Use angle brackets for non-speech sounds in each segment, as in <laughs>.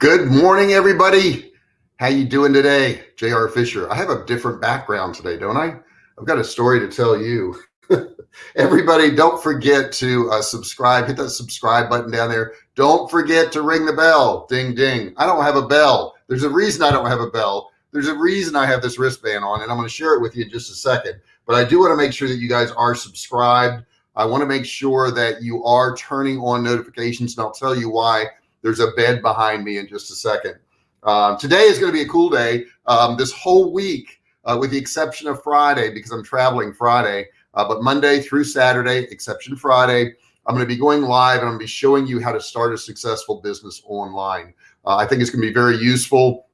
Good morning, everybody. How you doing today? J.R. Fisher. I have a different background today, don't I? I've got a story to tell you. <laughs> everybody, don't forget to uh, subscribe. Hit that subscribe button down there. Don't forget to ring the bell. Ding, ding. I don't have a bell. There's a reason I don't have a bell. There's a reason I have this wristband on, and I'm going to share it with you in just a second. But I do want to make sure that you guys are subscribed. I want to make sure that you are turning on notifications, and I'll tell you why there's a bed behind me in just a second. Um, today is going to be a cool day. Um, this whole week, uh, with the exception of Friday, because I'm traveling Friday, uh, but Monday through Saturday, exception Friday, I'm going to be going live and I'm going to be showing you how to start a successful business online. Uh, I think it's going to be very useful.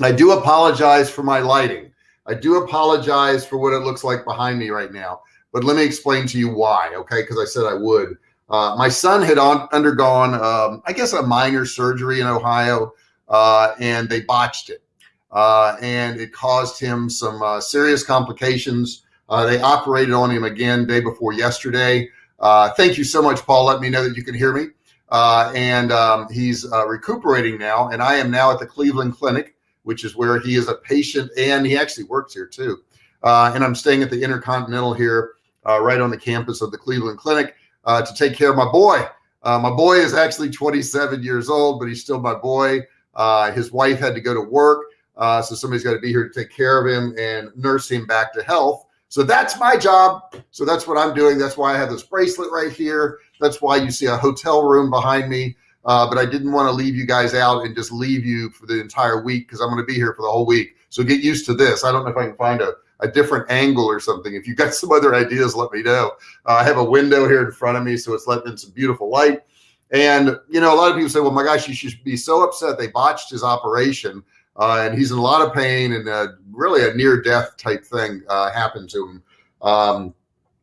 I do apologize for my lighting. I do apologize for what it looks like behind me right now, but let me explain to you why. Okay. Cause I said I would. Uh, my son had on, undergone, um, I guess, a minor surgery in Ohio, uh, and they botched it. Uh, and it caused him some uh, serious complications. Uh, they operated on him again day before yesterday. Thank you so much, Paul. Let me know that you can hear me. and um, he's recuperating now. And I am now at the Cleveland Clinic, which is where he is a patient and he actually works here too. and I'm staying at the Intercontinental here, right on the campus of the Cleveland Clinic uh, to take care of my boy. Uh, my boy is actually 27 years old, but he's still my boy. Uh, his wife had to go to work. Uh, so somebody's got to be here to take care of him and nurse him back to health. So that's my job. So that's what I'm doing. That's why I have this bracelet right here. That's why you see a hotel room behind me. Uh, but I didn't want to leave you guys out and just leave you for the entire week because I'm going to be here for the whole week. So get used to this. I don't know if I can find a a different angle or something. If you've got <laughs> some other ideas, let me know. Uh, I have a window here in front of me, so it's letting in some beautiful light. And, you know, a lot of people say, well, my gosh, you should be so upset they botched his operation. Uh, and he's in a lot of pain and uh, really a near death type thing uh, happened to him. Um,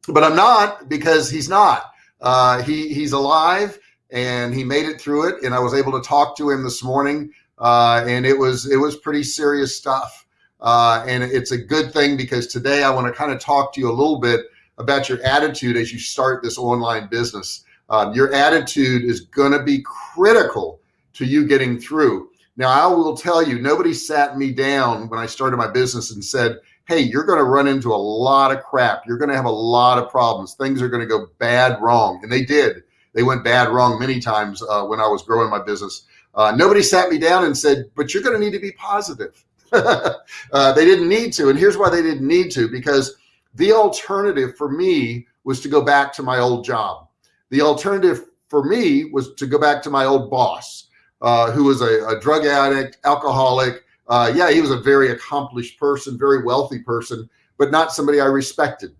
but I'm not because he's not. Uh, he he's alive and he made it through it. And I was able to talk to him this morning, uh, and it was it was pretty serious stuff. Uh, and it's a good thing because today I want to kind of talk to you a little bit about your attitude as you start this online business. Um, your attitude is going to be critical to you getting through. Now, I will tell you, nobody sat me down when I started my business and said, Hey, you're going to run into a lot of crap. You're going to have a lot of problems. Things are going to go bad, wrong. And they did. They went bad, wrong many times uh, when I was growing my business. Uh, nobody sat me down and said, but you're going to need to be positive. <laughs> uh, they didn't need to. And here's why they didn't need to, because the alternative for me was to go back to my old job. The alternative for me was to go back to my old boss, uh, who was a, a, drug addict, alcoholic. Uh, yeah, he was a very accomplished person, very wealthy person, but not somebody I respected.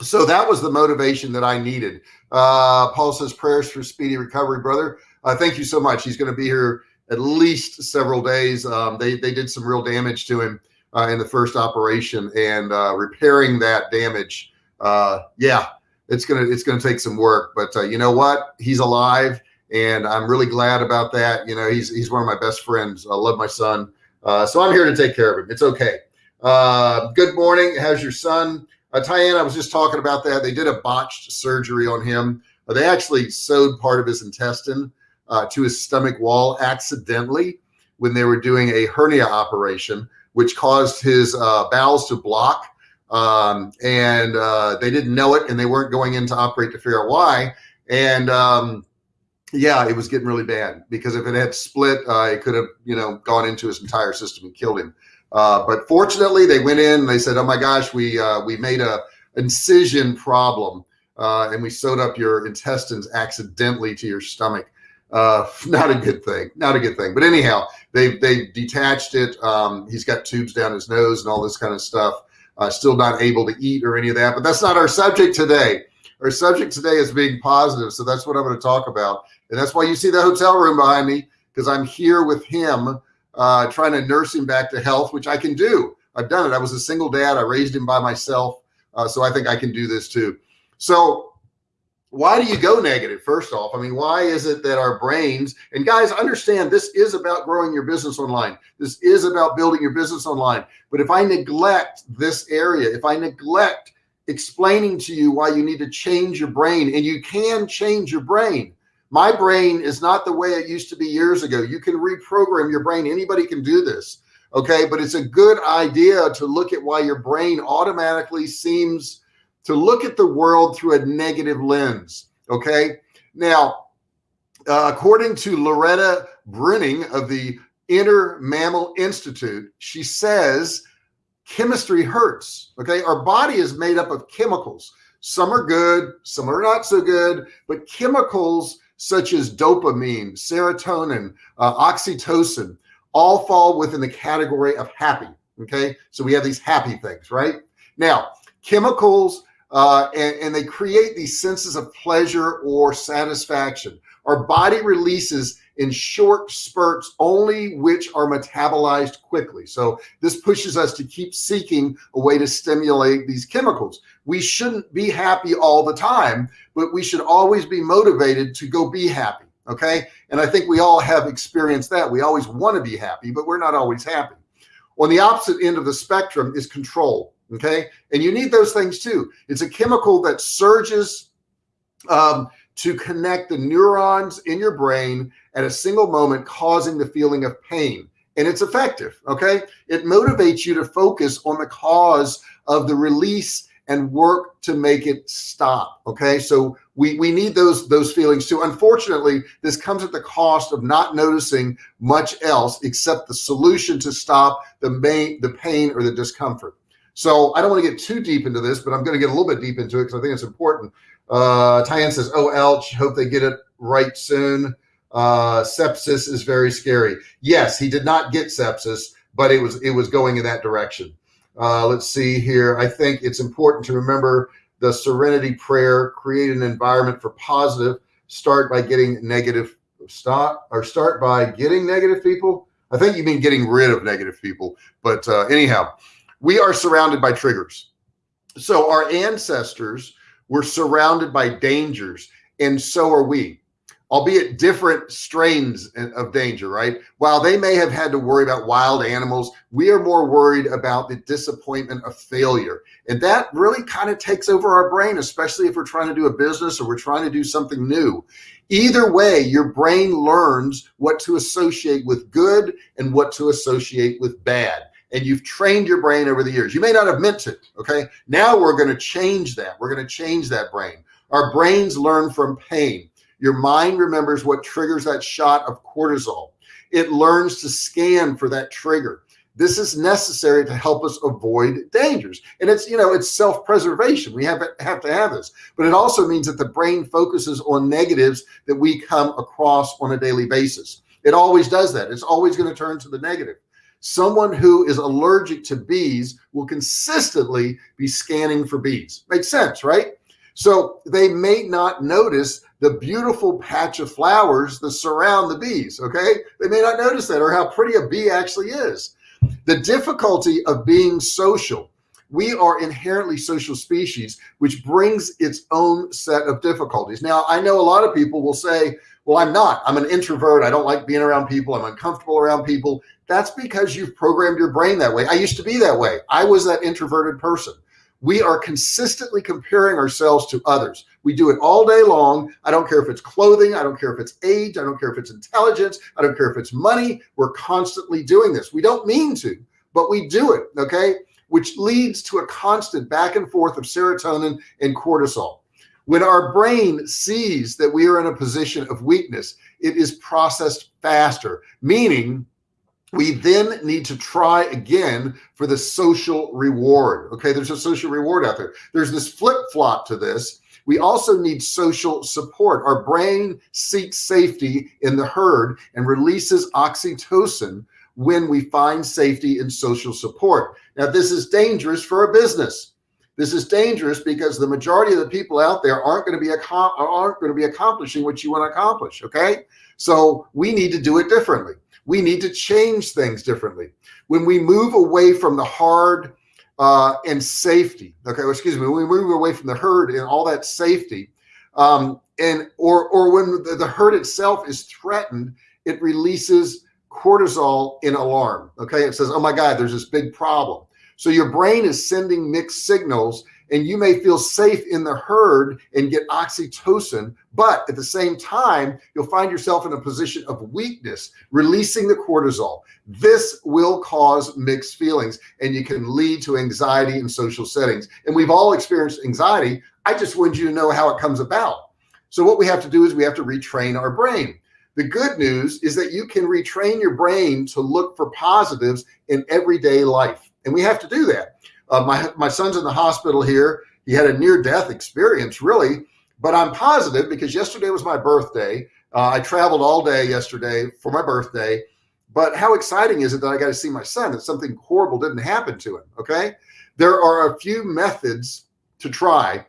So that was the motivation that I needed. Uh, Paul says prayers for speedy recovery, brother. Uh, thank you so much. He's going to be here at least several days. Um, they, they did some real damage to him uh, in the first operation and uh, repairing that damage. Uh, yeah, it's going to, it's going to take some work, but uh, you know what? He's alive and I'm really glad about that. You know, he's, he's one of my best friends. I love my son. Uh, so I'm here to take care of him. It's okay. Uh, good morning. How's your son? Uh, Tyann, I was just talking about that. They did a botched surgery on him. they actually sewed part of his intestine uh, to his stomach wall accidentally when they were doing a hernia operation, which caused his uh, bowels to block. Um, and uh, they didn't know it and they weren't going in to operate to figure out why. And um, yeah, it was getting really bad because if it had split, uh, it could have, you know, gone into his entire system and killed him. Uh, but fortunately, they went in. they said, "Oh my gosh, we uh, we made a incision problem, uh, and we sewed up your intestines accidentally to your stomach." Uh <laughs> not a good thing not a good thing. But anyhow they they detached it. Um he's got tubes down his nose and all this kind of stuff. Uh still not able to eat or any of that. But that's not our subject today. Our subject today is being positive. So that's what i'm going to talk about. And that's why you see the hotel room behind me because i'm here with him uh trying to nurse him back to health which i can do. I've done it. I was a single dad. I raised him by myself. Uh, so i think i can do this too. So why do you go negative first off i mean why is it that our brains and guys understand this is about growing your business online this is about building your business online but if i neglect this area if i neglect explaining to you why you need to change your brain and you can change your brain My brain is not the way it used to be years ago. You can reprogram your brain. Anybody can do this. Okay. But it's a good idea to look at why your brain automatically seems to look at the world through a negative lens. Okay. Now, uh, according to Loretta Breuning of the Inner Mammal Institute, she says chemistry hurts. Okay. Our body is made up of chemicals. Some are good, some are not so good, but chemicals such as dopamine, serotonin, uh, oxytocin, all fall within the category of happy. Okay. So we have these happy things, right? Now, chemicals, uh, and, and they create these senses of pleasure or satisfaction. Our body releases in short spurts only which are metabolized quickly. So this pushes us to keep seeking a way to stimulate these chemicals. We shouldn't be happy all the time, but we should always be motivated to go be happy. Okay. And I think we all have experienced that. We always want to be happy, but we're not always happy. On the opposite end of the spectrum is cortisol. Okay. And you need those things too. It's a chemical that surges um, to connect the neurons in your brain at a single moment, causing the feeling of pain. And it's effective. Okay. It motivates you to focus on the cause of the release and work to make it stop. Okay. So we, we need those, those feelings too. Unfortunately, this comes at the cost of not noticing much else except the solution to stop the main, the pain or the discomfort. So I don't want to get too deep into this, but I'm going to get a little bit deep into it because I think it's important. Uh, Tyann says, oh, Elch, hope they get it right soon. Uh, sepsis is very scary. Yes, he did not get sepsis, but it was, it was going in that direction. Uh, let's see here. I think it's important to remember the serenity prayer, create an environment for positive, start by getting negative stop or start by getting negative people. I think you mean getting rid of negative people, but uh, anyhow, we are surrounded by triggers. So our ancestors were surrounded by dangers and so are we albeit different strains of danger, right? While they may have had to worry about wild animals, we are more worried about the disappointment of failure. And that really kind of takes over our brain, especially if we're trying to do a business or we're trying to do something new. Either way, your brain learns what to associate with good and what to associate with bad and you've trained your brain over the years. You may not have meant to, okay? Now we're going to change that. We're going to change that brain. Our brains learn from pain. Your mind remembers what triggers that shot of cortisol. It learns to scan for that trigger. This is necessary to help us avoid dangers. And it's, you know, it's self-preservation. We have, have to have this, but it also means that the brain focuses on negatives that we come across on a daily basis. It always does that. It's always going to turn to the negative. Someone who is allergic to bees will consistently be scanning for bees. Makes sense, right? So they may not notice the beautiful patch of flowers that surround the bees. Okay. They may not notice that or how pretty a bee actually is. The difficulty of being social. We are inherently social species, which brings its own set of difficulties. Now, I know a lot of people will say, well, I'm not, I'm an introvert. I don't like being around people. I'm uncomfortable around people. That's because you've programmed your brain that way. I used to be that way. I was that introverted person we are consistently comparing ourselves to others. We do it all day long. I don't care if it's clothing. I don't care if it's age. I don't care if it's intelligence. I don't care if it's money. We're constantly doing this. We don't mean to, but we do it. Okay. Which leads to a constant back and forth of serotonin and cortisol. When our brain sees that we are in a position of weakness, it is processed faster, meaning we then need to try again for the social reward. Okay. There's a social reward out there. There's this flip flop to this. We also need social support. Our brain seeks safety in the herd and releases oxytocin when we find safety in social support. Now, this is dangerous for a business. This is dangerous because the majority of the people out there aren't going to be aren't going to be accomplishing what you want to accomplish. Okay. So we need to do it differently we need to change things differently. When we move away from the hard uh, and safety, okay, well, excuse me, when we move away from the herd and all that safety, um, and or or when the, the herd itself is threatened, it releases cortisol in alarm. Okay, it says, "Oh my God, there's this big problem." So your brain is sending mixed signals, and you may feel safe in the herd and get oxytocin but at the same time you'll find yourself in a position of weakness releasing the cortisol. This will cause mixed feelings and you can lead to anxiety in social settings. And we've all experienced anxiety. I just want you to know how it comes about. So what we have to do is we have to retrain our brain. The good news is that you can retrain your brain to look for positives in everyday life and we have to do that uh, my, my son's in the hospital here. He had a near death experience really, but I'm positive because yesterday was my birthday. Uh, I traveled all day yesterday for my birthday, but how exciting is it that I got to see my son that something horrible didn't happen to him. Okay. There are a few methods to try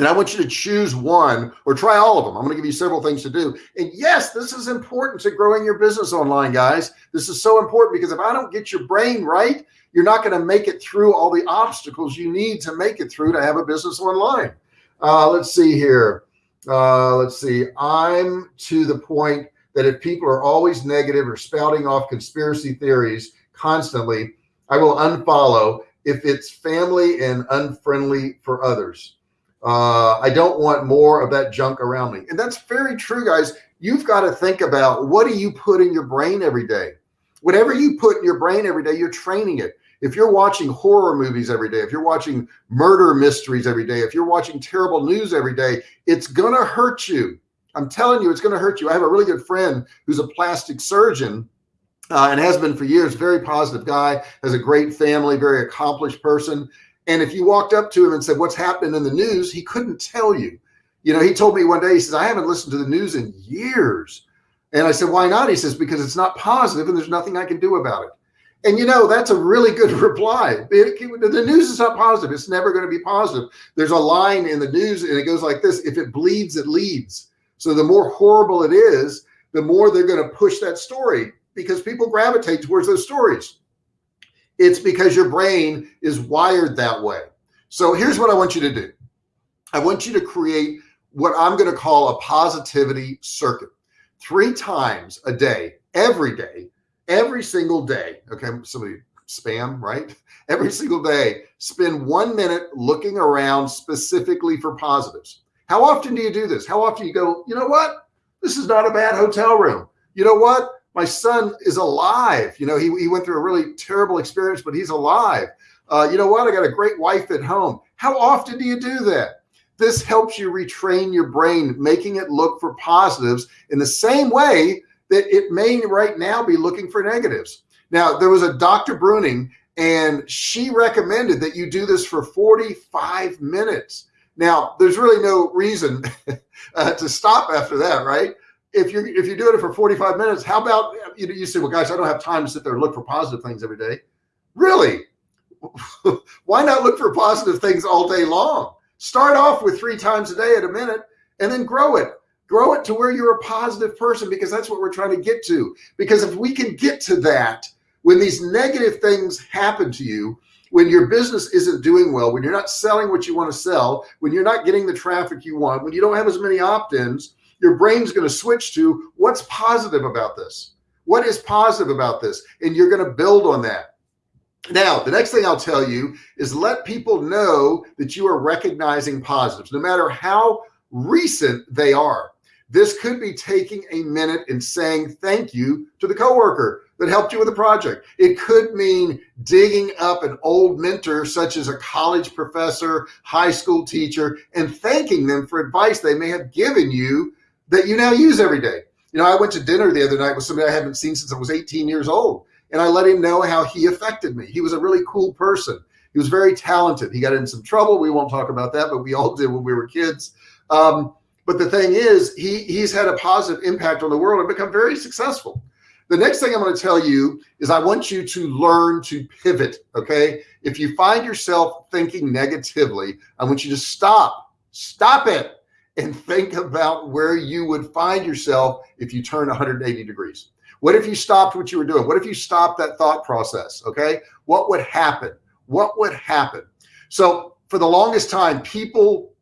and I want you to choose one or try all of them. I'm going to give you several things to do. And yes, this is important to growing your business online, guys. This is so important because if I don't get your brain right, you're not going to make it through all the obstacles you need to make it through to have a business online. Uh, let's see here. Uh, let's see. I'm to the point that if people are always negative or spouting off conspiracy theories constantly, I will unfollow if it's family and unfriendly for others. Uh, I don't want more of that junk around me. And that's very true, guys. You've got to think about what do you put in your brain every day? Whatever you put in your brain every day, you're training it. If you're watching horror movies every day, if you're watching murder mysteries every day, if you're watching terrible news every day, it's going to hurt you. I'm telling you, it's going to hurt you. I have a really good friend who's a plastic surgeon uh, and has been for years, very positive guy, has a great family, very accomplished person. And if you walked up to him and said, what's happening in the news, he couldn't tell you. You know, he told me one day, he says, I haven't listened to the news in years. And I said, why not? He says, because it's not positive and there's nothing I can do about it. And you know, that's a really good <laughs> reply. the news is not positive. It's never going to be positive. There's a line in the news and it goes like this. If it bleeds, it leads. So the more horrible it is, the more they're going to push that story because people gravitate towards those stories. It's because your brain is wired that way. So here's what I want you to do. I want you to create what I'm going to call a positivity circuit three times a day, every day, every single day. Okay. Somebody spam, right? <laughs> Every single day, spend one minute looking around specifically for positives. How often do you do this? How often you go, you know what? This is not a bad hotel room. You know what? My son is alive. You know, he, he went through a really terrible experience, but he's alive. Uh, you know what? I got a great wife at home. How often do you do that? This helps you retrain your brain, making it look for positives in the same way that it may right now be looking for negatives. Now, there was a Dr. Breuning, and she recommended that you do this for 45 minutes. Now, there's really no reason <laughs> uh, to stop after that, right? If you're if you're doing it for 45 minutes, how about you know you say, well, guys, I don't have time to sit there and look for positive things every day. Really? <laughs> Why not look for positive things all day long? Start off with three times a day at a minute and then grow it. Grow it to where you're a positive person because that's what we're trying to get to. Because if we can get to that, when these negative things happen to you, when your business isn't doing well, when you're not selling what you want to sell, when you're not getting the traffic you want, when you don't have as many opt-ins, your brain's going to switch to what's positive about this? What is positive about this? And you're going to build on that. Now, the next thing I'll tell you is let people know that you are recognizing positives, no matter how recent they are. This could be taking a minute and saying thank you to the coworker that helped you with a project. It could mean digging up an old mentor, such as a college professor, high school teacher, and thanking them for advice they may have given you that you now use every day. You know, I went to dinner the other night with somebody I haven't seen since I was 18 years old. And I let him know how he affected me. He was a really cool person. He was very talented. He got in some trouble. We won't talk about that, but we all <laughs> did when we were kids. Um, but the thing is, he he's had a positive impact on the world and become very successful. The next thing I'm going to tell you is I want you to learn to pivot. Okay. If you find yourself thinking negatively, I want you to stop, stop it and think about where you would find yourself if you turn 180 degrees. What if you stopped what you were doing? What if you stopped that thought process? Okay. What would happen? What would happen? So for the longest time, people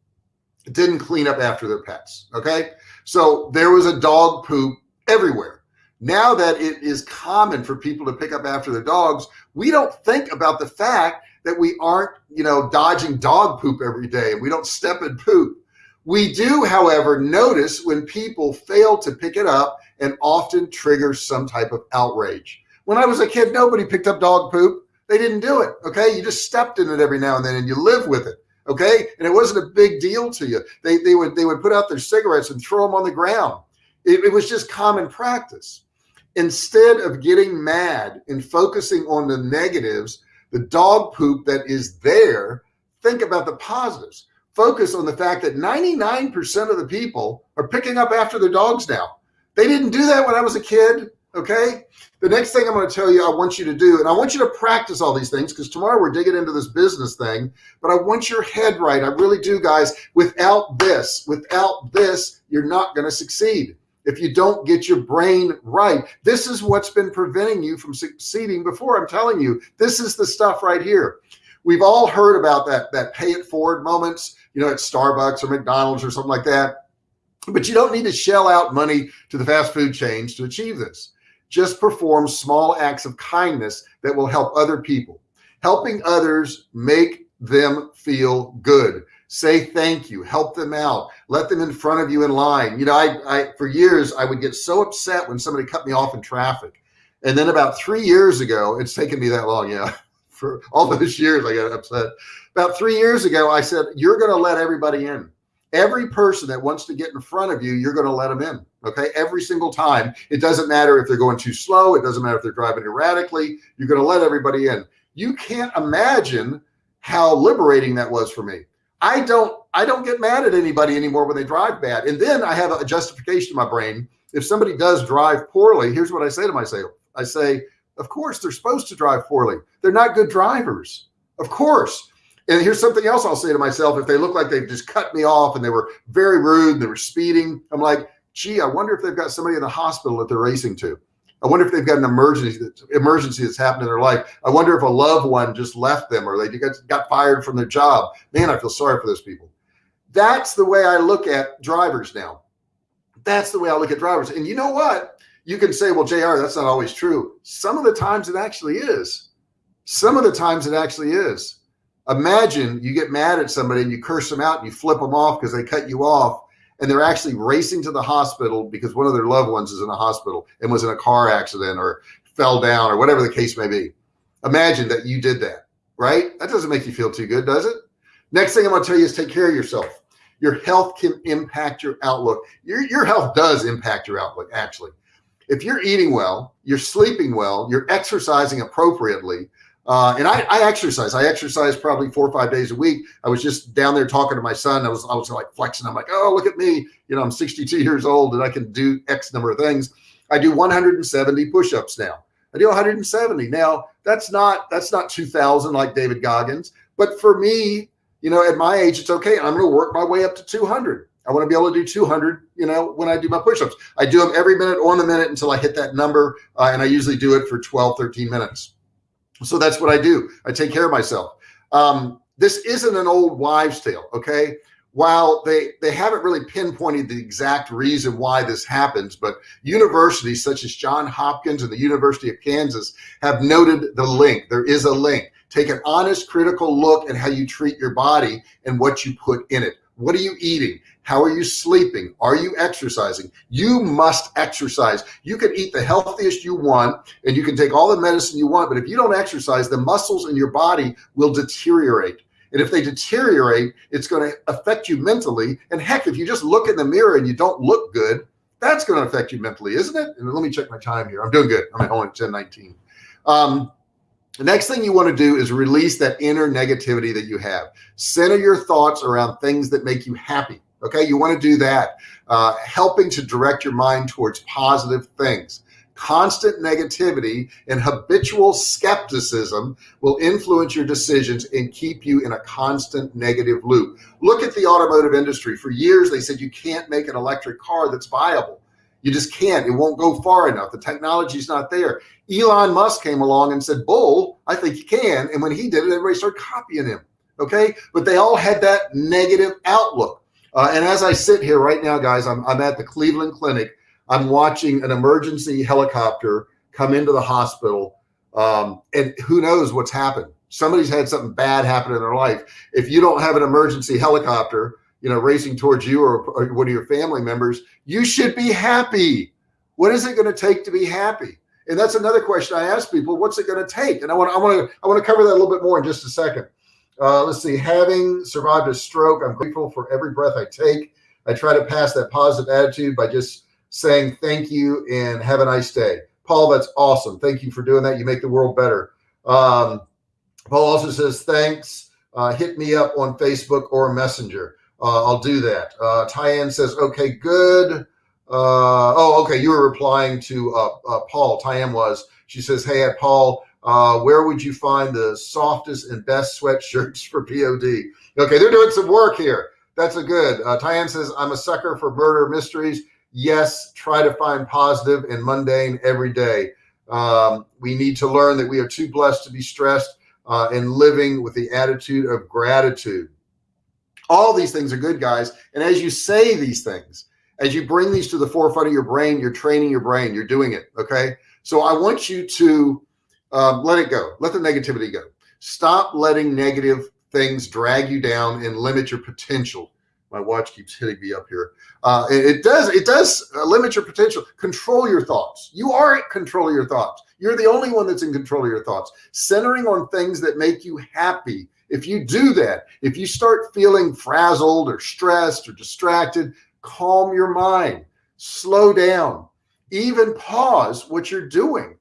didn't clean up after their pets. Okay. So there was a dog poop everywhere. Now that it is common for people to pick up after their dogs, we don't think about the fact that we aren't, you know, dodging dog poop every day and we don't step in poop. We do, however, notice when people fail to pick it up and often triggers some type of outrage. When I was a kid, nobody picked up dog poop. They didn't do it. Okay. You just stepped in it every now and then and you live with it. Okay. And it wasn't a big deal to you. They, they would, they would put out their cigarettes and throw them on the ground. It, it was just common practice. Instead of getting mad and focusing on the negatives, the dog poop that is there, think about the positives. Focus on the fact that 99% of the people are picking up after their dogs now. They didn't do that when I was a kid. Okay. The next thing I'm going to tell you, I want you to do, and I want you to practice all these things because tomorrow we're digging into this business thing, but I want your head right. I really do, guys. Without this, without this, you're not going to succeed if you don't get your brain right. This is what's been preventing you from succeeding before. I'm telling you, this is the stuff right here. We've all heard about that, that pay it forward moments, you know, at Starbucks or McDonald's or something like that. But you don't need to shell out money to the fast food chains to achieve this. Just perform small acts of kindness that will help other people. Helping others make them feel good say thank you, help them out, let them in front of you in line. You know, I, I, for years, I would get so upset when somebody cut me off in traffic. And then about three years ago, it's taken me that long. Yeah. <laughs> For all <laughs> those years, I got upset. About three years ago, I said, you're going to let everybody in. Every person that wants to get in front of you, you're going to let them in. Okay. Every single time. It doesn't matter if they're going too slow. It doesn't matter if they're driving erratically. You're going to let everybody in. You can't imagine how liberating that was for me. I don't I don't get mad at anybody anymore when they drive bad. And then I have a justification in my brain. If somebody does drive poorly, here's what I say to myself. I say, of course they're supposed to drive poorly. They're not good drivers. Of course. And here's something else I'll say to myself. If they look like they've just cut me off and they were very rude and they were speeding, I'm like, gee, I wonder if they've got somebody in the hospital that they're racing to. I wonder if they've got an emergency emergency that's happened in their life. I wonder if a loved one just left them or they got, got fired from their job. Man, I feel sorry for those people. That's the way I look at drivers now. That's the way I look at drivers. And you know what? You can say, well, JR, that's not always true. Some of the times it actually is. Some of the times it actually is. Imagine you get mad at somebody and you curse them out and you flip them off because they cut you off and they're actually racing to the hospital because one of their loved ones is in a hospital and was in a car accident or fell down or whatever the case may be. Imagine that you did that, right? That doesn't make you feel too good, does it? Next thing I'm going to tell you is take care of yourself. Your health can impact your outlook. Your, your health does impact your outlook, actually. If you're eating well, you're sleeping well, you're exercising appropriately, uh, and I, I, exercise. I exercise probably four or five days a week. I was just down there talking to my son. I was I was like flexing. I'm like, oh, look at me. You know, I'm 62 years old and I can do X number of things. I do 170 push-ups now. I do 170 now. That's not that's not 2,000 like David Goggins, but for me, you know, at my age, it's okay. I'm going to work my way up to 200. I want to be able to do 200, you know, when I do my push-ups. I do them every minute on the minute until I hit that number. Uh, and I usually do it for 12, 13 minutes. So that's what I do. I take care of myself. Um, this isn't an old wives tale. Okay. While they, they haven't really pinpointed the exact reason why this happens, but universities such as John Hopkins and the University of Kansas have noted the link. There is a link. Take an honest, critical look at how you treat your body and what you put in it. What are you eating? How are you sleeping? Are you exercising? You must exercise. You can eat the healthiest you want and you can take all the medicine you want, but if you don't exercise, the muscles in your body will deteriorate. And if they deteriorate, it's going to affect you mentally. And heck, if you just look in the mirror and you don't look good, that's going to affect you mentally, isn't it? And let me check my time here. I'm doing good. I'm at only 1019. Um, the next thing you want to do is release that inner negativity that you have. Center your thoughts around things that make you happy. Okay, you want to do that. Uh, helping to direct your mind towards positive things. Constant negativity and habitual skepticism will influence your decisions and keep you in a constant negative loop. Look at the automotive industry. For years, they said you can't make an electric car that's viable. You just can't. It won't go far enough. The technology's not there. Elon Musk came along and said, Bull, I think you can. And when he did it, everybody started copying him. Okay. But they all had that negative outlook. Uh, and as I sit here right now, guys, I'm, I'm at the Cleveland Clinic. I'm watching an emergency helicopter come into the hospital. Um, and who knows what's happened. Somebody's had something bad happen in their life. If you don't have an emergency helicopter, you know, racing towards you or, or one of your family members, you should be happy. What is it going to take to be happy? And that's another question I ask people. What's it going to take? And I want, I want to, I want to cover that a little bit more in just a second. Uh, let's see. Having survived a stroke, I'm grateful for every breath I take. I try to pass that positive attitude by just saying thank you and have a nice day. Paul, that's awesome. Thank you for doing that. You make the world better. Um, Paul also says, thanks. Uh, hit me up on Facebook or Messenger. Uh, I'll do that. Uh, Tyann says, okay, good. Uh, oh, okay. You were replying to uh, uh, Paul. Tyann was. She says, hey, at Paul, uh, where would you find the softest and best sweatshirts for POD? Okay, they're doing some work here. That's a good. Uh, Tyann says, I'm a sucker for murder mysteries. Yes, try to find positive and mundane every day. Um, we need to learn that we are too blessed to be stressed uh, and living with the attitude of gratitude. All these things are good, guys. And as you say these things, as you bring these to the forefront of your brain, you're training your brain, you're doing it. Okay. So I want you to um, let it go. Let the negativity go. Stop letting negative things drag you down and limit your potential. My watch keeps hitting me up here. Uh, it, does. It does uh, limit your potential. Control your thoughts. You are in control of your thoughts. You're the only one that's in control of your thoughts. Centering on things that make you happy. If you do that, if you start feeling frazzled or stressed or distracted, calm your mind, slow down, even pause what you're doing.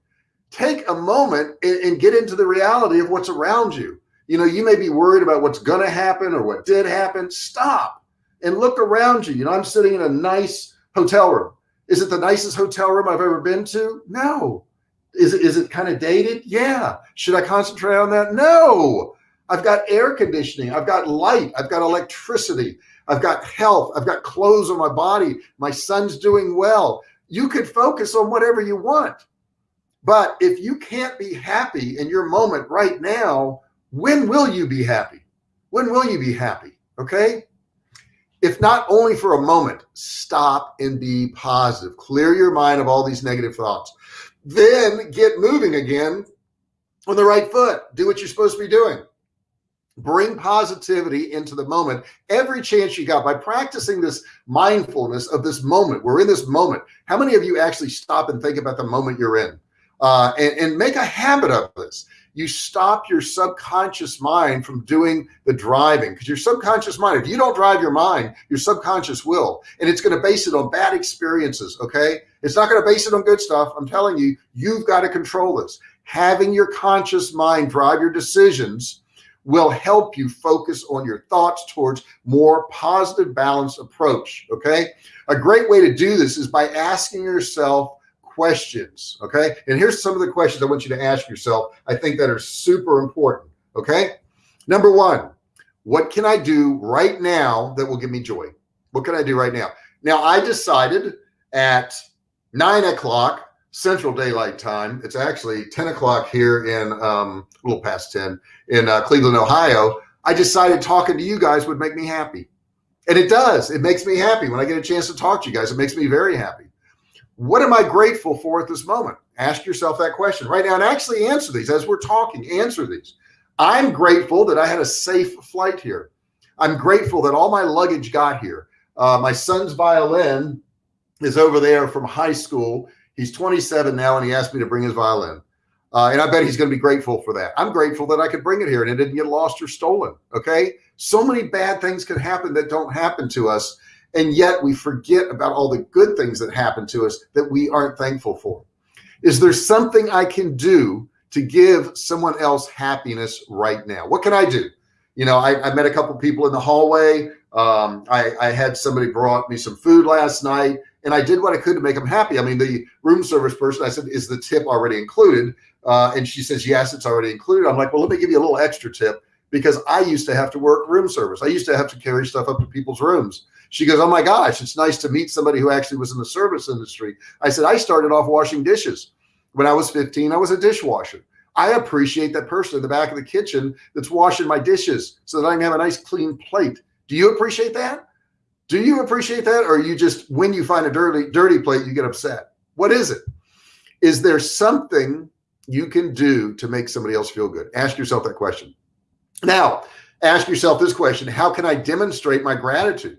Take a moment and, and get into the reality of what's around you. You know, you may be worried about what's going to happen or what did happen. Stop and look around you. You know, I'm sitting in a nice hotel room. Is it the nicest hotel room I've ever been to? No. Is it, is it kind of dated? Yeah. Should I concentrate on that? No. I've got air conditioning. I've got light. I've got electricity. I've got health. I've got clothes on my body. My son's doing well. You could focus on whatever you want. But if you can't be happy in your moment right now, when will you be happy? When will you be happy? Okay. If not only for a moment, stop and be positive. Clear your mind of all these negative thoughts. Then get moving again on the right foot. Do what you're supposed to be doing bring positivity into the moment every chance you got by practicing this mindfulness of this moment we're in this moment how many of you actually stop and think about the moment you're in uh, and, and make a habit of this. You stop your subconscious mind from doing the driving because your subconscious mind if you don't drive your mind your subconscious will. And it's going to base it on bad experiences okay? It's not going to base it on good stuff. I'm telling you you've got to control this. Having your conscious mind drive your decisions will help you focus on your thoughts towards more positive balanced approach okay? A great way to do this is by asking yourself questions okay and here's some of the questions I want you to ask yourself I think that are super important okay number one what can I do right now that will give me joy what can I do right now now I decided at nine o'clock Central Daylight Time. It's actually 10 o'clock here in um, a little past 10 in uh, Cleveland, Ohio. I decided talking to you guys would make me happy. And it does. It makes me happy when I get a chance to talk to you guys. It makes me very happy. What am I grateful for at this moment? Ask yourself that question right now and actually answer these as we're talking. Answer these. I'm grateful that I had a safe flight here. I'm grateful that all my luggage got here. Uh, my son's violin is over there from high school He's 27 now, and he asked me to bring his violin. Uh, and I bet he's going to be grateful for that. I'm grateful that I could bring it here and it didn't get lost or stolen. Okay. So many bad things can happen that don't happen to us. And yet we forget about all the good things that happen to us that we aren't thankful for. Is there something I can do to give someone else happiness right now? What can I do? You know, I, I met a couple people in the hallway. Um, I, I had somebody brought me some food last night and I did what I could to make them happy. I mean, the room service person, I said, is the tip already included? Uh, and she says, yes, it's already included. I'm like, well, let me give you a little extra tip because I used to have to work room service. I used to have to carry stuff up to people's rooms. She goes, oh my gosh, it's nice to meet somebody who actually was in the service industry. I said, I started off washing dishes. When I was 15, I was a dishwasher. I appreciate that person in the back of the kitchen that's washing my dishes so that I can have a nice clean plate. Do you appreciate that? Do you appreciate that? Or you just, when you find a dirty, dirty plate, you get upset? What is it? Is there something you can do to make somebody else feel good? Ask yourself that question. Now, ask yourself this question How can I demonstrate my gratitude?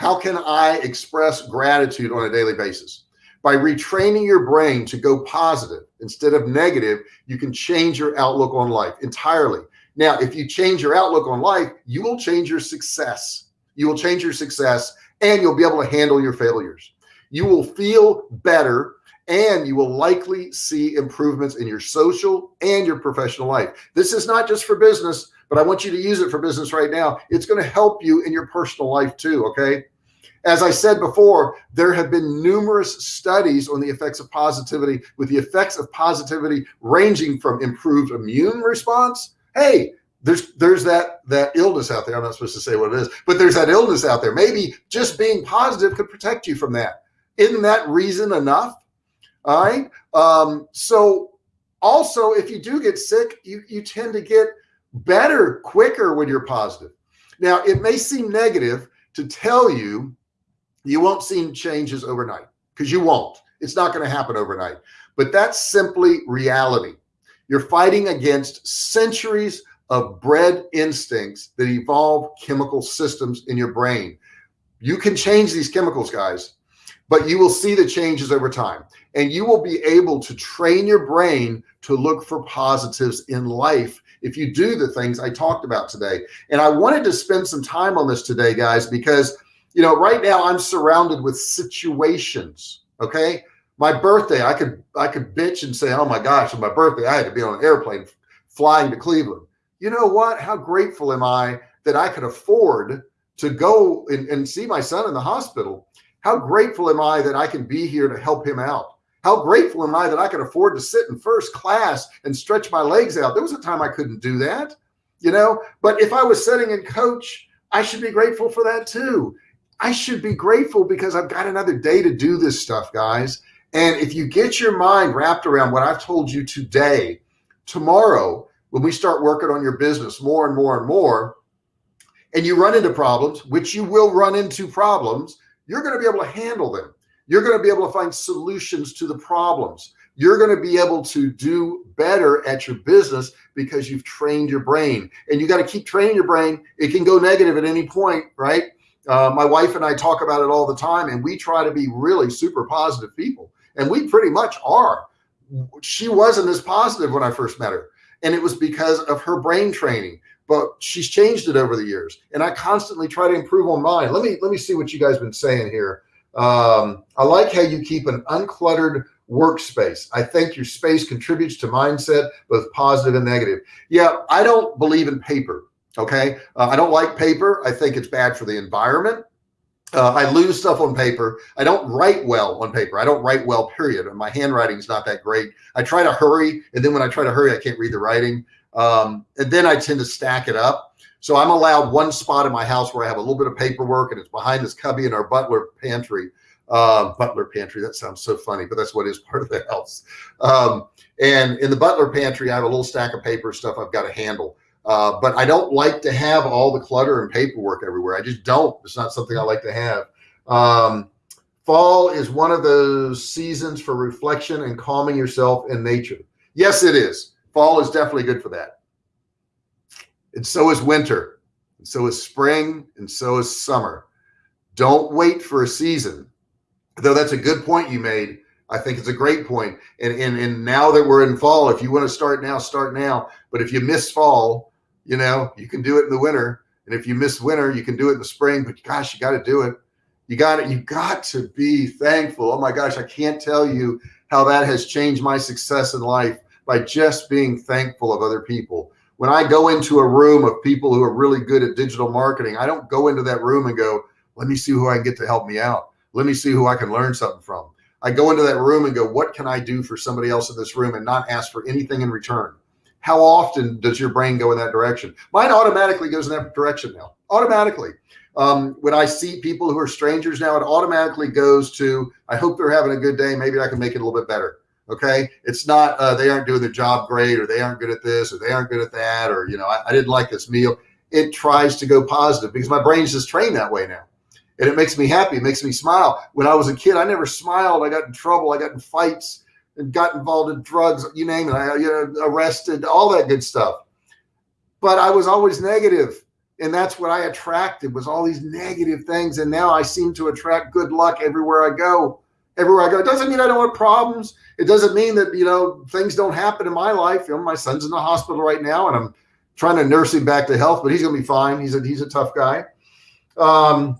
How can I express gratitude on a daily basis? By retraining your brain to go positive instead of negative, you can change your outlook on life entirely. Now, if you change your outlook on life, you will change your success. You will change your success and you'll be able to handle your failures. You will feel better and you will likely see improvements in your social and your professional life. This is not just for business, but I want you to use it for business right now. It's going to help you in your personal life too. Okay. As I said before, there have been numerous studies on the effects of positivity with the effects of positivity ranging from improved immune response. Hey, there's there's that that illness out there. I'm not supposed to say what it is, but there's that illness out there. Maybe just being positive could protect you from that. Isn't that reason enough? All right. Um, so also, if you do get sick, you you tend to get better quicker when you're positive. Now, it may seem negative to tell you you won't see changes overnight because you won't. It's not going to happen overnight. But that's simply reality. You're fighting against centuries of bred instincts that evolve chemical systems in your brain. You can change these chemicals, guys, but you will see the changes over time and you will be able to train your brain to look for positives in life if you do the things I talked about today. And I wanted to spend some time on this today, guys, because you know, right now I'm surrounded with situations. Okay. My birthday, I could, I could bitch and say, oh my gosh, on my birthday, I had to be on an airplane flying to Cleveland. You know what? How grateful am I that I could afford to go and, and see my son in the hospital? How grateful am I that I can be here to help him out? How grateful am I that I can afford to sit in first class and stretch my legs out? There was a time I couldn't do that, you know, but if I was sitting in coach, I should be grateful for that too. I should be grateful because I've got another day to do this stuff, guys. And if you get your mind wrapped around what I've told you today, tomorrow, when we start working on your business more and more and more, and you run into problems, which you will run into problems, you're going to be able to handle them. You're going to be able to find solutions to the problems. You're going to be able to do better at your business because you've trained your brain and you got to keep training your brain. It can go negative at any point, right? Uh, my wife and I talk about it all the time, and we try to be really super positive people, and we pretty much are. She wasn't as positive when I first met her, and it was because of her brain training. But she's changed it over the years, and I constantly try to improve on mine. Let me let me see what you guys been saying here. Um, I like how you keep an uncluttered workspace. I think your space contributes to mindset, both positive and negative. Yeah, I don't believe in paper. Okay. Uh, I don't like paper. I think it's bad for the environment. Uh, I lose stuff on paper. I don't write well on paper. I don't write well, period. And my handwriting is not that great. I try to hurry. And then when I try to hurry, I can't read the writing. Um, and then I tend to stack it up. So I'm allowed one spot in my house where I have a little bit of paperwork and it's behind this cubby in our butler pantry. Uh, butler pantry. That sounds so funny, but that's what is part of the house. Um, and in the butler pantry, I have a little stack of paper stuff I've got to handle. Uh, but I don't like to have all the clutter and paperwork everywhere. I just don't. It's not something I like to have. Um, fall is one of those seasons for reflection and calming yourself in nature. Yes, it is. Fall is definitely good for that. And so is winter. And so is spring. And so is summer. Don't wait for a season. Though that's a good point you made. I think it's a great point. And, and, and now that we're in fall, if you want to start now, start now. But if you miss fall, you know, you can do it in the winter. And if you miss winter, you can do it in the spring, but gosh, you got to do it. You got it. You got to be thankful. Oh my gosh, I can't tell you how that has changed my success in life by just being thankful of other people. When I go into a room of people who are really good at digital marketing, I don't go into that room and go, let me see who I can get to help me out. Let me see who I can learn something from. I go into that room and go, what can I do for somebody else in this room and not ask for anything in return? how often does your brain go in that direction? Mine automatically goes in that direction now, automatically. Um, when I see people who are strangers now, it automatically goes to, I hope they're having a good day. Maybe I can make it a little bit better. Okay. It's not, uh, they aren't doing their job great, or they aren't good at this, or they aren't good at that, or, you know, I, I didn't like this meal. It tries to go positive because my brain's just trained that way now. And it makes me happy. It makes me smile. When I was a kid, I never smiled. I got in trouble. I got in fights and got involved in drugs, you name it, I, you know, arrested, all that good stuff. But I was always negative, and that's what I attracted was all these negative things. And now I seem to attract good luck everywhere I go. Everywhere I go. It doesn't mean I don't have problems. It doesn't mean that you know things don't happen in my life. You know, my son's in the hospital right now, and I'm trying to nurse him back to health, but he's gonna be fine. He's a he's a tough guy. Um,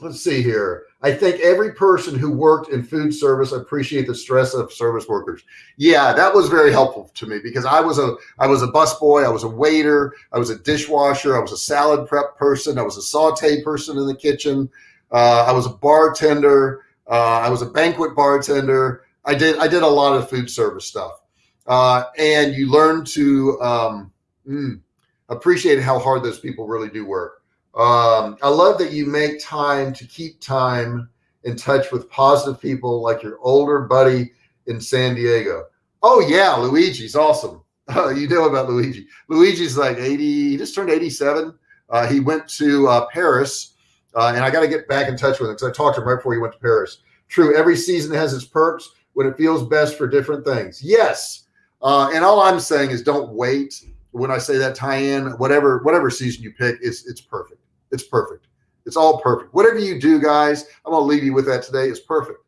let's see here. I think every person who worked in food service appreciate the stress of service workers. Yeah, that was very helpful to me because I was a I was a busboy, I was a waiter, I was a dishwasher, I was a salad prep person, I was a saute person in the kitchen, uh, I was a bartender, uh, I was a banquet bartender. I did I did a lot of food service stuff, uh, and you learn to um, mm, appreciate how hard those people really do work. Um, I love that you make time to keep time in touch with positive people like your older buddy in San Diego. Oh yeah, Luigi's awesome. Uh, <laughs> you know about Luigi. Luigi's like 80, he just turned 87. Uh, he went to uh, Paris uh, and I got to get back in touch with him because I talked to him right before he went to Paris. True. Every season has its perks when it feels best for different things. Yes. Uh, and all I'm saying is don't wait. When I say that tie in, whatever, whatever season you pick is it's perfect. It's perfect. It's all perfect. Whatever you do, guys, I'm to leave you with that today. Is perfect.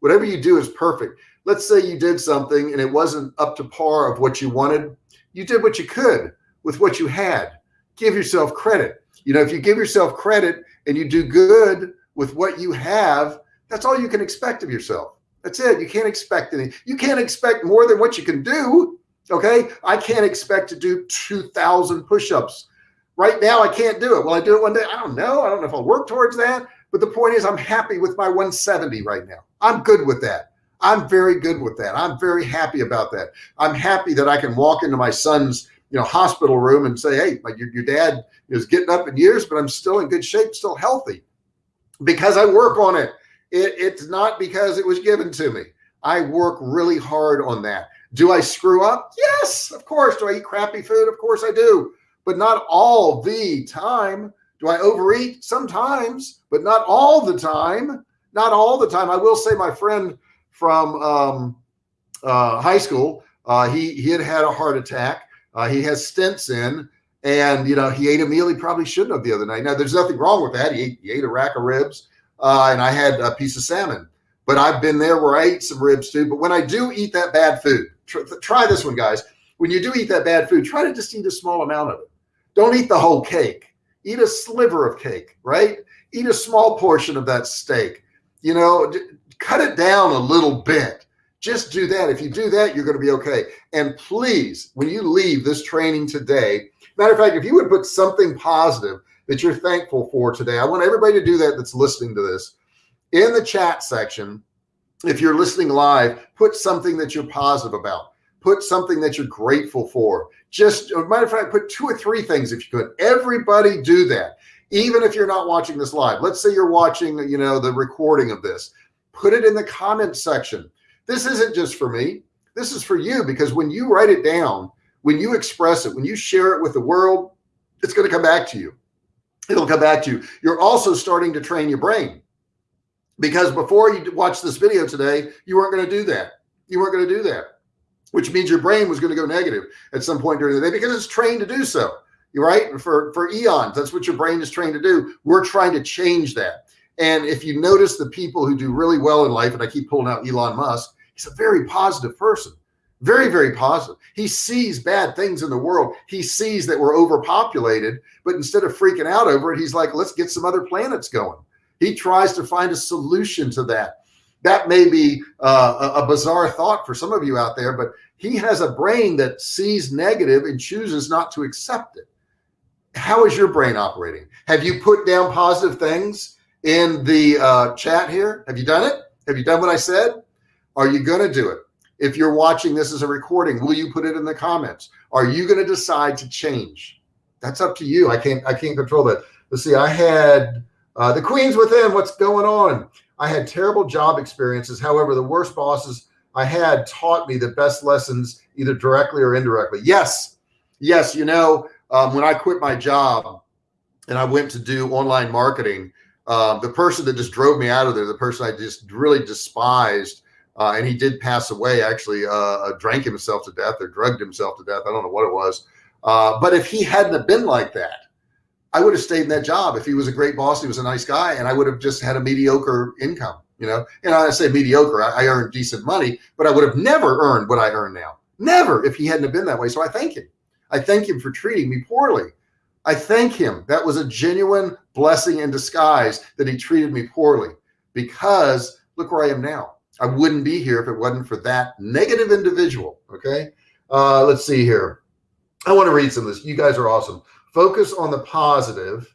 Whatever you do is perfect. Let's say you did something and it wasn't up to par of what you wanted. You did what you could with what you had. Give yourself credit. You know, if you give yourself credit and you do good with what you have, that's all you can expect of yourself. That's it. You can't expect any. You can't expect more than what you can do. Okay. I can't expect to do 2,000 push ups Right now, I can't do it. Will I do it one day? I don't know. I don't know if I'll work towards that. But the point is, I'm happy with my 170 right now. I'm good with that. I'm very good with that. I'm very happy about that. I'm happy that I can walk into my son's you know hospital room and say, hey, your, your dad is getting up in years, but I'm still in good shape, still healthy because I work on it. it. It's not because it was given to me. I work really hard on that. Do I screw up? Yes, of course. Do I eat crappy food? Of course I do but not all the time. Do I overeat? Sometimes, but not all the time. Not all the time. I will say, my friend from um, uh, high school, uh, he he had had a heart attack. Uh, he has stents in, and you know he ate a meal he probably shouldn't have the other night. Now, there's nothing wrong with that. He ate, he ate a rack of ribs, uh, and I had a piece of salmon. But I've been there where I ate some ribs too. But when I do eat that bad food, tr try this one, guys. When you do eat that bad food, try to just eat a small amount of it don't eat the whole cake. Eat a sliver of cake, right? Eat a small portion of that steak. You know, cut it down a little bit. Just do that. If you do that, you're going to be okay. And please, when you leave this training today, matter of fact, if you would put something positive that you're thankful for today, I want everybody to do that that's listening to this in the chat section. If you're listening live, put something that you're positive about put something that you're grateful for. Just matter of fact, put two or three things if you could. Everybody do that. Even if you're not watching this live, let's say you're watching, you know, the recording of this, put it in the comment section. This isn't just for me. This is for you because when you write it down, when you express it, when you share it with the world, it's going to come back to you. It'll come back to you. You're also starting to train your brain because before you watch this video today, you weren't going to do that. You weren't going to do that which means your brain was going to go negative at some point during the day because it's trained to do so. You're right. For, for eons, that's what your brain is trained to do. We're trying to change that. And if you notice the people who do really well in life, and I keep pulling out Elon Musk, he's a very positive person, very, very positive. He sees bad things in the world. He sees that we're overpopulated, but instead of freaking out over it, he's like, let's get some other planets going. He tries to find a solution to that that may be uh, a, bizarre thought for some of you out there, but he has a brain that sees negative and chooses not to accept it. How is your brain operating? Have you put down positive things in the uh, chat here? Have you done it? Have you done what I said? Are you going to do it? If you're watching this as a recording, will you put it in the comments? Are you going to decide to change? That's up to you. I can't, I can't control that. Let's see. I had uh, the queens within. What's going on? I had terrible job experiences. However, the worst bosses I had taught me the best lessons, either directly or indirectly. Yes. Yes. You know, um, when I quit my job and I went to do online marketing, um, the person that just drove me out of there, the person I just really despised Uh, and he did pass away, actually, uh, uh, drank himself to death or drugged himself to death. I don't know what it was. Uh, but if he hadn't have been like that, I would have stayed in that job. If he was a great boss, he was a nice guy, and I would have just had a mediocre income. You know, and I say mediocre, I, I earned decent money, but I would have never earned what I earn now. Never if he hadn't have been that way. So I thank him. I thank him for treating me poorly. I thank him. That was a genuine blessing in disguise that he treated me poorly because look where I am now. I wouldn't be here if it wasn't for that negative individual. Okay. Uh, let's see here. I want to read some of this. You guys are awesome. Focus on the positive,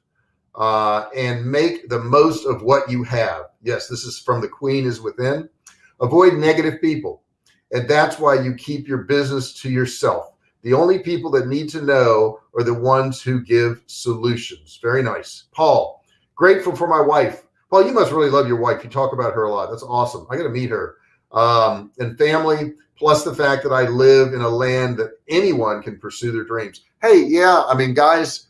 uh, and make the most of what you have. Yes, this is from the Queen is Within. Avoid negative people. And that's why you keep your business to yourself. The only people that need to know are the ones who give solutions. Very nice. Paul, grateful for my wife. Paul, you must really love your wife. You talk about her a lot. That's awesome. I got to meet her. Um, and family, plus the fact that I live in a land that anyone can pursue their dreams. Hey, yeah, I mean, guys,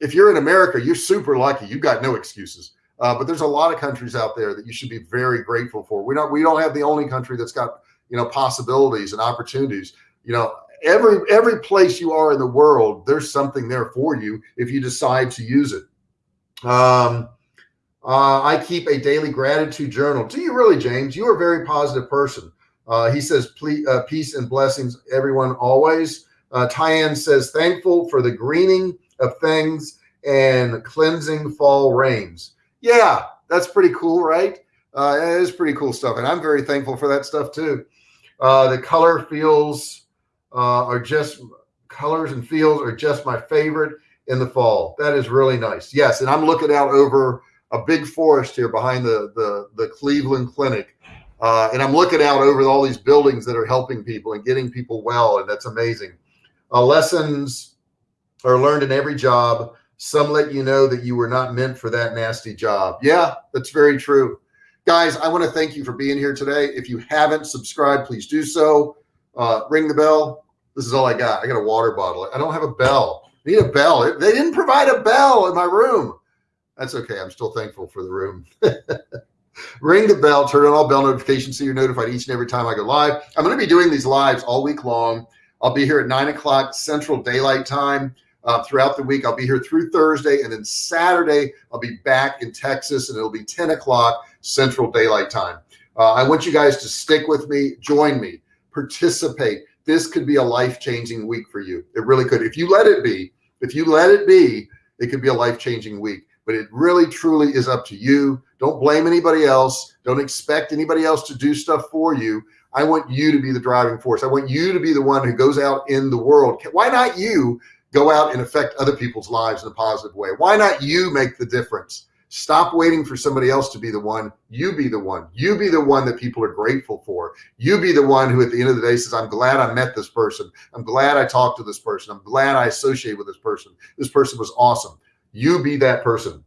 if you're in America, you're super lucky. You've got no excuses. Uh, but there's a lot of countries out there that you should be very grateful for. We don't we don't have the only country that's got you know possibilities and opportunities. You know, every every place you are in the world, there's something there for you if you decide to use it. Um, uh, I keep a daily gratitude journal. Do you really, James? You are a very positive person. Uh, he says, uh, peace and blessings, everyone, always. Uh, Tyann says, thankful for the greening of things and cleansing fall rains. Yeah, that's pretty cool, right? Uh, it is pretty cool stuff. And I'm very thankful for that stuff too. Uh, the color feels uh, are just colors and feels are just my favorite in the fall. That is really nice. Yes. And I'm looking out over a big forest here behind the, the, the Cleveland Clinic. Uh, and I'm looking out over all these buildings that are helping people and getting people well. And that's amazing. Uh, lessons are learned in every job. Some let you know that you were not meant for that nasty job. Yeah, that's very true. Guys, I want to thank you for being here today. If you haven't subscribed, please do so. Uh, ring the bell. This is all I got. I got a water bottle. I don't have a bell. I need a bell. They didn't provide a bell in my room. That's okay. I'm still thankful for the room. <laughs> ring the bell, turn on all bell notifications so you're notified each and every time I go live. I'm going to be doing these lives all week long. I'll be here at nine o'clock Central Daylight Time uh, throughout the week. I'll be here through Thursday and then Saturday, I'll be back in Texas and it'll be 10 o'clock Central Daylight Time. Uh, I want you guys to stick with me, join me, participate. This could be a life changing week for you. It really could. If you let it be, if you let it be, it could be a life changing week. But it really truly is up to you. Don't blame anybody else. Don't expect anybody else to do stuff for you. I want you to be the driving force. I want you to be the one who goes out in the world. Why not you go out and affect other people's lives in a positive way. Why not you make the difference? Stop waiting for somebody else to be the one. You be the one. You be the one that people are grateful for. You be the one who at the end of the day says, I'm glad I met this person. I'm glad I talked to this person. I'm glad I associate with this person. This person was awesome. You be that person.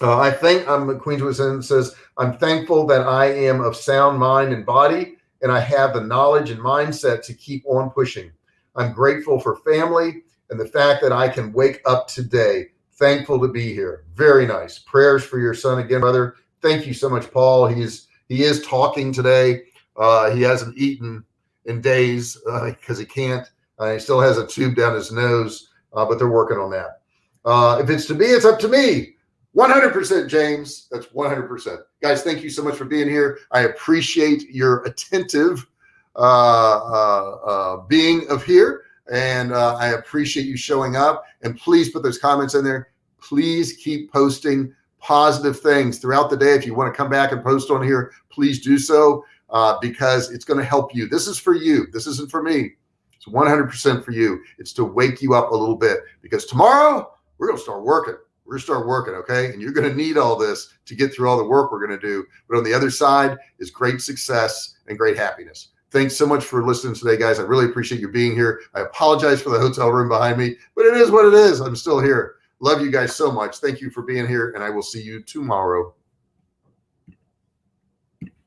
Uh, I think I'm um, Queens Within says, I'm thankful that I am of sound mind and body, and I have the knowledge and mindset to keep on pushing. I'm grateful for family and the fact that I can wake up today thankful to be here. Very nice. Prayers for your son again, brother. Thank you so much, Paul. He's he is talking today. Uh, he hasn't eaten in days because uh, he can't. Uh, he still has a tube down his nose, uh, but they're working on that. Uh, if it's to me, it's up to me. 100% James. That's 100%. Guys, thank you so much for being here. I appreciate your attentive uh, uh, being of here and uh, I appreciate you showing up. And please put those comments in there. Please keep posting positive things throughout the day. If you want to come back and post on here, please do so uh, because it's going to help you. This is for you. This isn't for me. It's 100% for you. It's to wake you up a little bit because tomorrow we're going to start working. We're going to start working. Okay. And you're going to need all this to get through all the work we're going to do. But on the other side is great success and great happiness. Thanks so much for listening today, guys. I really appreciate you being here. I apologize for the hotel room behind me, but it is what it is. I'm still here. Love you guys so much. Thank you for being here, and I will see you tomorrow.